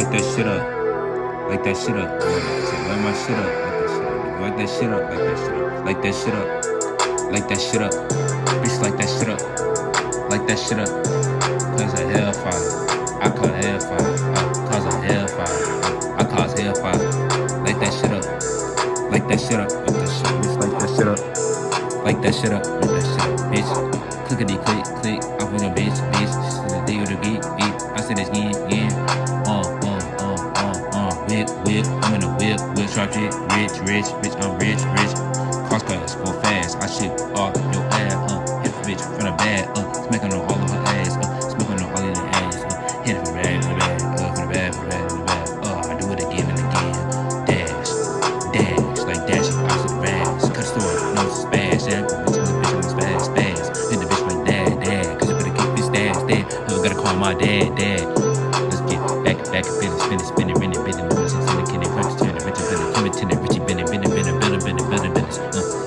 Light that shit up. Say, light my shit up. Light that shit up. Light that shit up. Light that shit up. Light that shit up. Bitch, light that shit up. Light that shit up. Cause a hellfire. I call hellfire. Cause a hellfire. I cause hellfire. Light that shit up. Light that shit up. Light that shit. Bitch, light that shit up. Light that shit up. Light that shit up. Bitch. Clickety click click. Off with a. Bitch. Whip. Whip. I'm in a whip. Whip. Sharp shit. Rich. Rich. Bitch. I'm rich. Rich. Cross class. Go fast. I shit off your ass. Uh. Hit the bitch from the bad. Uh. Smacking on all of her ass. Uh. Smoking on all of the ass. Uh. Hit it from the bad. From the bad. Uh. From the bad. From the bad. From the bad. Uh. I do it again and again. Dash. Dash. Like dashing. I said rags. Cut the store. No spaz. Yeah. Bitch. I'm bitch. I'm spaz. Spaz. Hit the bitch like dad. Dad. Cause you better keep this dad. Dad. I gotta call my dad. Dad.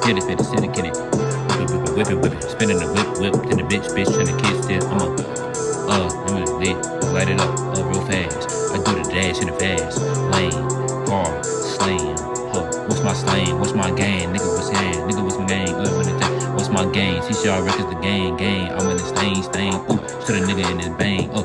Uh. Hit it. Finish. Syndicating. Whip it. Whip it. Whip it. Spinning the whip. Whip. Then the bitch. Bitch. Trying to kiss still. I'm up. Uh. I'm lit. Light it up. Uh. Real fast. I do the dash in the fast. Lane. Car. Slam. Huh. What's my slang? What's my game? Nigga, what's gang? Nigga, what's my? Uh, what the What's my game? CCR records the gang, gang. I'm in the stain, stain. Ooh, shoot a nigga in his bang. Oh,